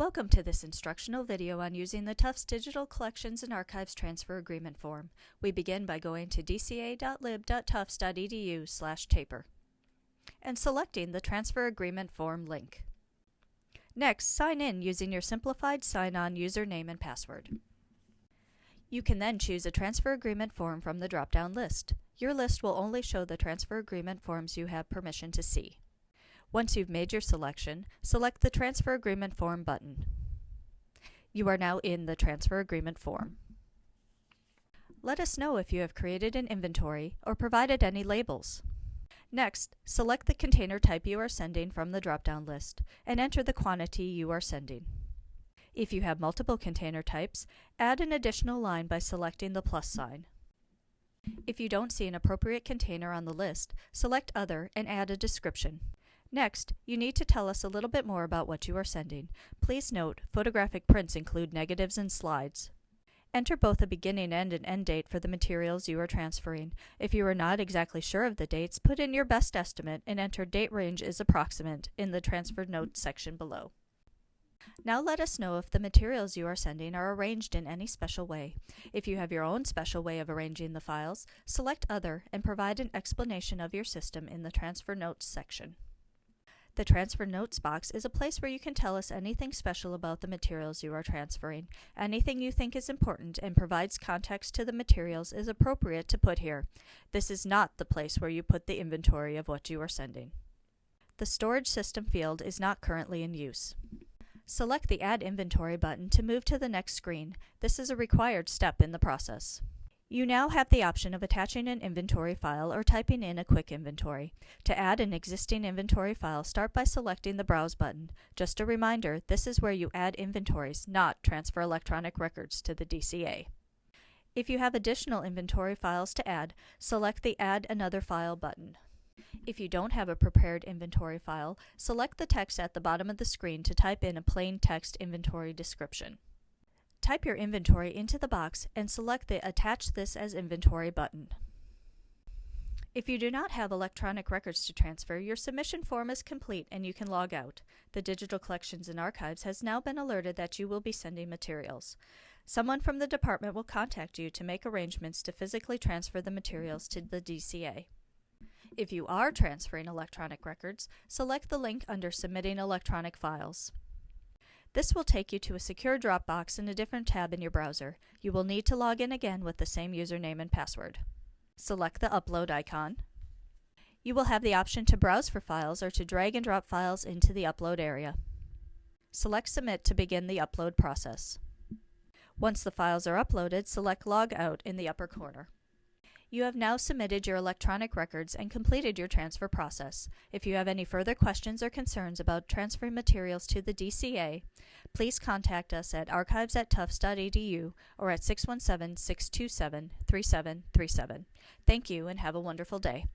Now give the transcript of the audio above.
Welcome to this instructional video on using the Tufts Digital Collections and Archives Transfer Agreement form. We begin by going to dca.lib.tufts.edu slash taper and selecting the Transfer Agreement form link. Next, sign in using your simplified sign-on username and password. You can then choose a transfer agreement form from the drop-down list. Your list will only show the transfer agreement forms you have permission to see. Once you've made your selection, select the Transfer Agreement Form button. You are now in the Transfer Agreement form. Let us know if you have created an inventory or provided any labels. Next, select the container type you are sending from the drop-down list and enter the quantity you are sending. If you have multiple container types, add an additional line by selecting the plus sign. If you don't see an appropriate container on the list, select Other and add a description. Next, you need to tell us a little bit more about what you are sending. Please note, photographic prints include negatives and slides. Enter both a beginning and an end date for the materials you are transferring. If you are not exactly sure of the dates, put in your best estimate and enter date range is approximate in the transfer notes section below. Now let us know if the materials you are sending are arranged in any special way. If you have your own special way of arranging the files, select Other and provide an explanation of your system in the Transfer Notes section. The Transfer Notes box is a place where you can tell us anything special about the materials you are transferring. Anything you think is important and provides context to the materials is appropriate to put here. This is not the place where you put the inventory of what you are sending. The Storage System field is not currently in use. Select the Add Inventory button to move to the next screen. This is a required step in the process. You now have the option of attaching an inventory file or typing in a quick inventory. To add an existing inventory file, start by selecting the Browse button. Just a reminder, this is where you add inventories, not transfer electronic records to the DCA. If you have additional inventory files to add, select the Add Another File button. If you don't have a prepared inventory file, select the text at the bottom of the screen to type in a plain text inventory description. Type your inventory into the box and select the Attach this as inventory button. If you do not have electronic records to transfer, your submission form is complete and you can log out. The Digital Collections and Archives has now been alerted that you will be sending materials. Someone from the department will contact you to make arrangements to physically transfer the materials to the DCA. If you are transferring electronic records, select the link under Submitting Electronic Files. This will take you to a secure Dropbox in a different tab in your browser. You will need to log in again with the same username and password. Select the Upload icon. You will have the option to browse for files or to drag and drop files into the upload area. Select Submit to begin the upload process. Once the files are uploaded, select Log Out in the upper corner. You have now submitted your electronic records and completed your transfer process. If you have any further questions or concerns about transferring materials to the DCA, please contact us at archives at tufts.edu or at 617 627 3737. Thank you and have a wonderful day.